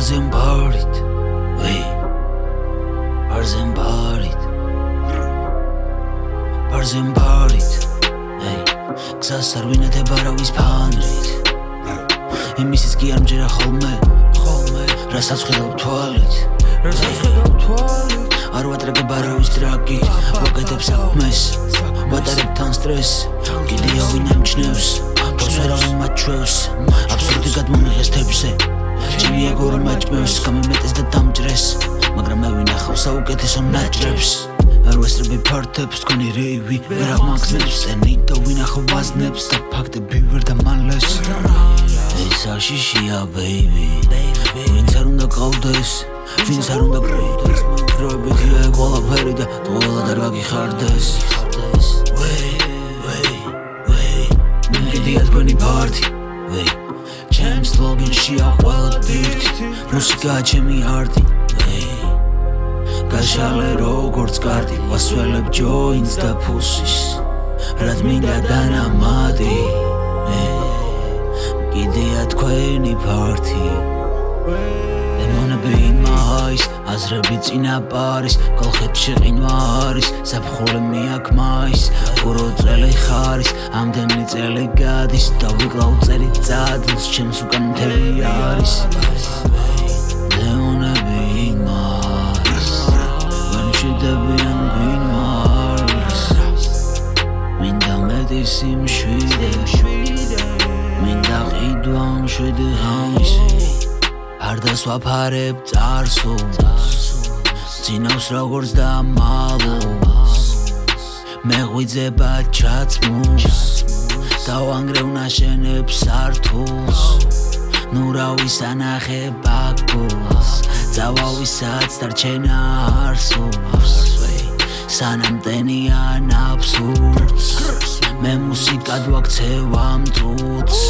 ბარზენ ბარით ვეი ბარზენ ბარით ბარზენ ბარით ვეი გზას არ ვინეთებ არავის ფანრით. იმისიც კი არ მჯერა ხოლმე ხოლმე რასაც ხედავ თვალით. რასაც ხედავ თვალით. არ ვატრაგებ არავის ტრაკი ვაკეთებ საქმეს ვატარებ თან სტრეს. კიდე ავინ ამჩნევს თავს ვერავინ მაჩვევს. აბსურდი გადმომიღეს თებზე ჭირია გორ მაჭმევს გამიმეტეს და დამჭრეს. მაგრამ მე ვინახავ საუკეთესო ნაჭრებს. არ ვესრები ფართებს თქვენი რეივი ვერ აღმაგზნებს წენი და ვინახავ ვაზნებს და ფაქტები ვერ დამალეს ეს აშიშია ბეიბი ვინც არ უნდა ყავდეს ვინც არ უნდა ყავდეს დროებითია ყველაფერი და ყველა და რა ჩემს ლოგინში ახვალ დირთი მუსიკა ჩემი არტი გაშალე როგორც კარტი ვასველებ ჯოინს და ფუსის რაც მინდა დანამადი. კიდეა თქვენი პარტი დემონები იმაის აზრები წინა პარის კოლხებში ყინვა არის საფხულე მიაქ მაის ურო წელი ხარის ამდენი წელი გადის და ვიკლავ წელი წადს ჩემს უკან მთელი არის. სიმშვიდე მინდა ყიდვა მშვიდე ღამისი არ დასვაფარებ წარსულს ძინავს როგორც და მალოს მე ღვიძება ჩაცმულს დავანგრევ ნაშენებს სართულს. ნუ რა ვისანახე ბაკოს წავავისაც დარჩენა არსულს. სანამ ტენია ნაფსურს მე მუსიკად ვაქცევ ამ წუთს